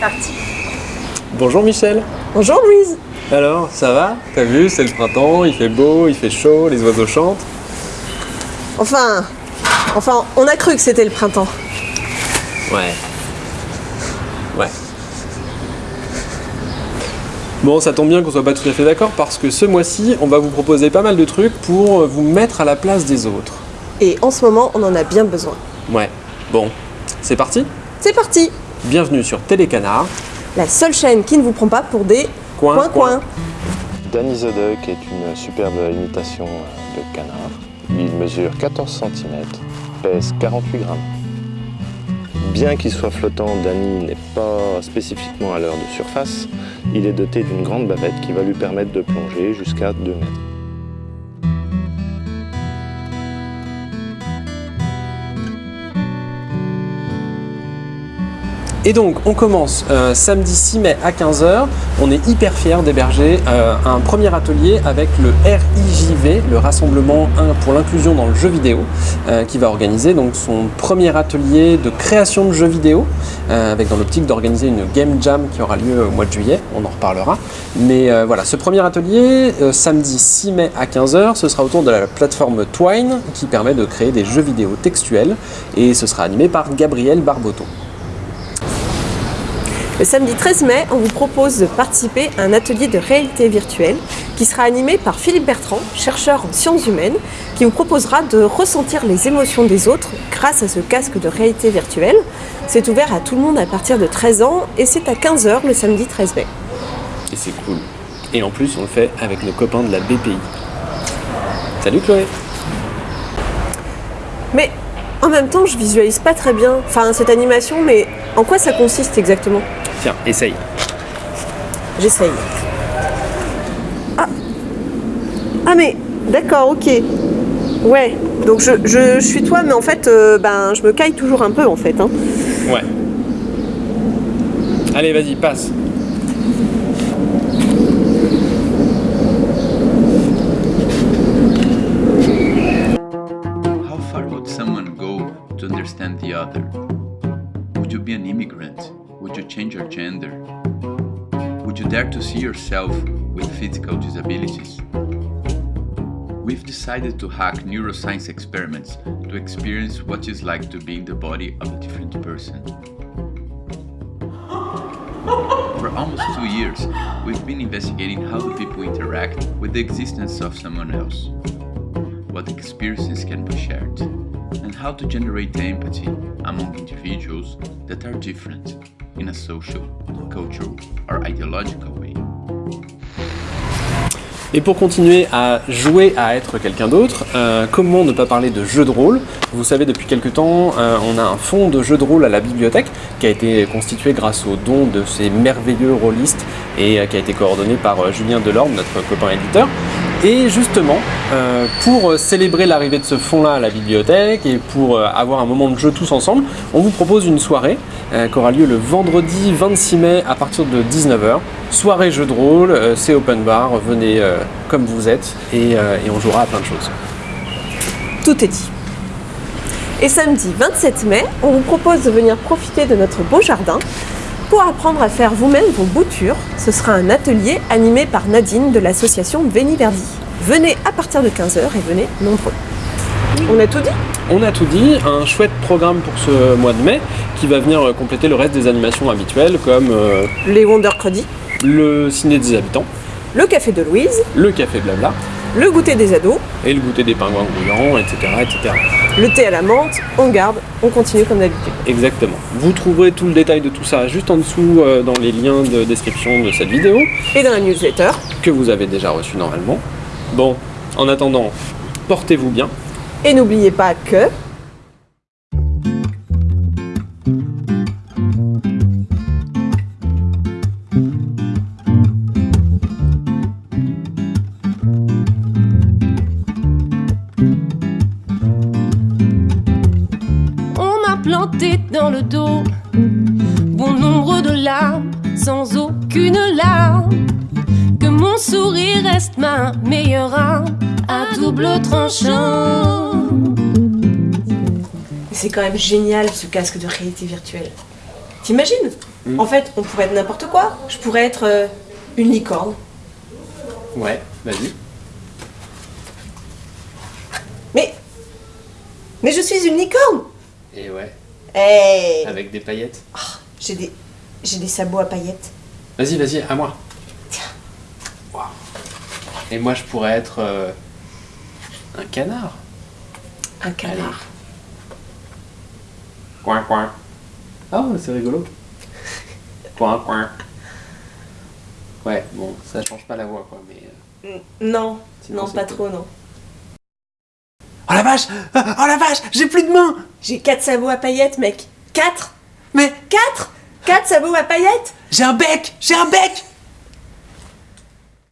parti. Bonjour Michel. Bonjour Louise. Alors, ça va? T'as vu, c'est le printemps, il fait beau, il fait chaud, les oiseaux chantent. Enfin, enfin, on a cru que c'était le printemps. Ouais. Ouais. Bon, ça tombe bien qu'on soit pas tout à fait d'accord parce que ce mois-ci, on va vous proposer pas mal de trucs pour vous mettre à la place des autres. Et en ce moment, on en a bien besoin. Ouais. Bon, c'est parti? C'est parti Bienvenue sur Télécanard. La seule chaîne qui ne vous prend pas pour des Coin, coins-coins. Danny the Duck est une superbe imitation de canard. Il mesure 14 cm, pèse 48 grammes. Bien qu'il soit flottant, Danny n'est pas spécifiquement à l'heure de surface. Il est doté d'une grande bavette qui va lui permettre de plonger jusqu'à 2 mètres. Et donc, on commence euh, samedi 6 mai à 15h. On est hyper fiers d'héberger euh, un premier atelier avec le RIJV, le Rassemblement pour l'inclusion dans le jeu vidéo, euh, qui va organiser donc son premier atelier de création de jeux vidéo, avec dans l'optique d'organiser une Game Jam qui aura lieu au mois de juillet. On en reparlera. Mais voilà, ce premier atelier, samedi 6 mai à 15h, ce sera autour de la plateforme Twine, qui permet de créer des jeux vidéo textuels. Et ce sera animé par Gabriel Barboton. Le samedi 13 mai, on vous propose de participer à un atelier de réalité virtuelle qui sera animé par Philippe Bertrand, chercheur en sciences humaines, qui vous proposera de ressentir les émotions des autres grâce à ce casque de réalité virtuelle. C'est ouvert à tout le monde à partir de 13 ans et c'est à 15h le samedi 13 mai. Et c'est cool. Et en plus, on le fait avec nos copains de la BPI. Salut Chloé Mais en même temps, je visualise pas très bien enfin, cette animation, mais en quoi ça consiste exactement? Tiens, essaye. J'essaye. Ah. ah mais d'accord, ok. Ouais, donc je, je, suis toi, mais en fait, euh, ben, je me caille toujours un peu en fait. Hein. Ouais. Allez, vas-y, passe. How far would someone go to understand the other? Be an immigrant? Would you change your gender? Would you dare to see yourself with physical disabilities? We've decided to hack neuroscience experiments to experience what it's like to be in the body of a different person. For almost two years, we've been investigating how do people interact with the existence of someone else, what experiences can be shared, how to generate empathy among individuals that are different in a social, cultural, or ideological way. Et pour continuer à jouer à être quelqu'un d'autre, euh, comment ne pas parler de jeux de rôle? Vous savez, depuis quelques temps, euh, on a un fonds de jeux de rôle à la bibliothèque qui a été constitué grâce aux dons de ces merveilleux rôlistes et euh, qui a été coordonné par Julien Delorme, notre copain éditeur. Et justement, euh, pour célébrer l'arrivée de ce fonds-là à la bibliothèque et pour euh, avoir un moment de jeu tous ensemble, on vous propose une soirée euh, qui aura lieu le vendredi 26 mai à partir de 19h. Soirée jeu de rôle, c'est open bar, venez comme vous êtes et on jouera à plein de choses. Tout est dit. Et samedi 27 mai, on vous propose de venir profiter de notre beau jardin pour apprendre à faire vous-même vos boutures. Ce sera un atelier animé par Nadine de l'association Verdi. Venez à partir de 15h et venez nombreux. On a tout dit? On a tout dit, un chouette programme pour ce mois de mai qui va venir euh, compléter le reste des animations habituelles comme euh, Les Wonder Cruddy, le ciné des habitants, le café de Louise, le café blabla le goûter des ados, et le goûter des pingouins grouillants, etc. etc. le thé à la menthe, on garde, on continue comme d'habitude. Exactement. Vous trouverez tout le détail de tout ça juste en dessous euh, dans les liens de description de cette vidéo Et dans la newsletter, que vous avez déjà reçu normalement. Bon, en attendant, portez-vous bien. et n'oubliez pas que planté dans le dos bon nombre de larmes, sans aucune larme. Que mon sourire reste ma meilleure arme à double tranchant. c'est quand même génial ce casque de réalité virtuelle. T'imagines Mm. En fait, on pourrait être n'importe quoi. Je pourrais être euh, une licorne. Ouais, vas-y. Mais. Mais je suis une licorne Et ouais, Hey avec des paillettes. J'ai des. J'ai des sabots à paillettes. Vas-y, vas-y, à moi. Waouh. Et moi, je pourrais être euh, un canard. Un canard. Coin, coin. Ah, c'est rigolo. coin, coin. Ouais, bon, ça change pas la voix, quoi, mais... euh, Non, Sinon, non, pas cool. trop, non. Oh la vache Oh la vache J'ai plus de mains. J'ai quatre sabots à paillettes, mec. Quatre? Mais Quatre? Quatre sabots à paillettes? J'ai un bec J'ai un bec